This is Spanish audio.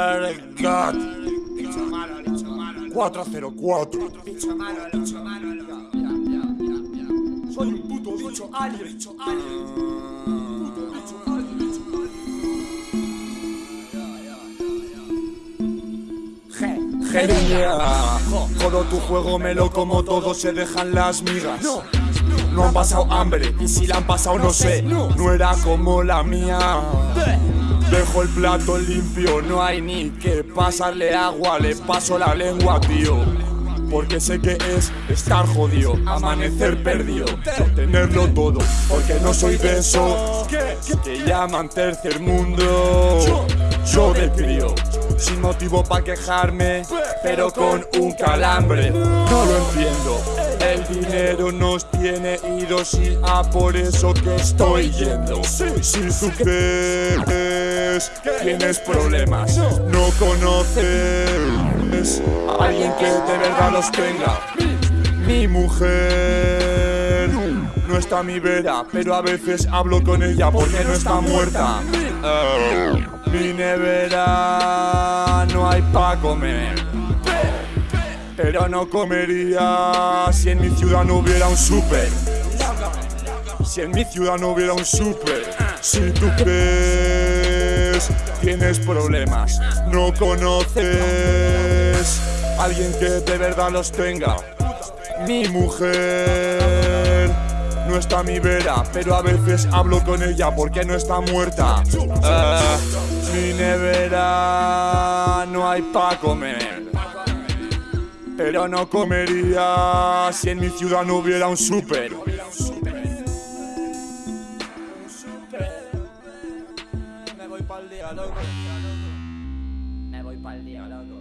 Cat 404 Soy un puto bicho alien. Genia. Todo tu juego me lo como todo se dejan las migas. No han pasado hambre y si la han pasado no sé. No era como la mía Dejo el plato limpio, no hay ni que pasarle agua, le paso la lengua, tío. Porque sé que es estar jodido, amanecer perdido, tenerlo todo, porque no soy de eso que llaman tercer mundo. Yo me crío, sin motivo para quejarme, pero con un calambre. No lo entiendo, el dinero nos tiene idos y a por eso que estoy yendo. Si tú tienes problemas, no conoces a alguien que de verdad los tenga. Mi mujer no está a mi vera, pero a veces hablo con ella porque no está muerta. Mi nevera no hay pa' comer. Pero no comería si en mi ciudad no hubiera un súper. Si en mi ciudad no hubiera un súper. Si tú crees tienes problemas, no conoces alguien que de verdad los tenga. Mi mujer no está a mi vera, pero a veces hablo con ella porque no está muerta. Eh, mi nevera no hay pa' comer. Pero no comería si en mi ciudad no hubiera un súper. Día, loco. Me voy pa'l día, loco.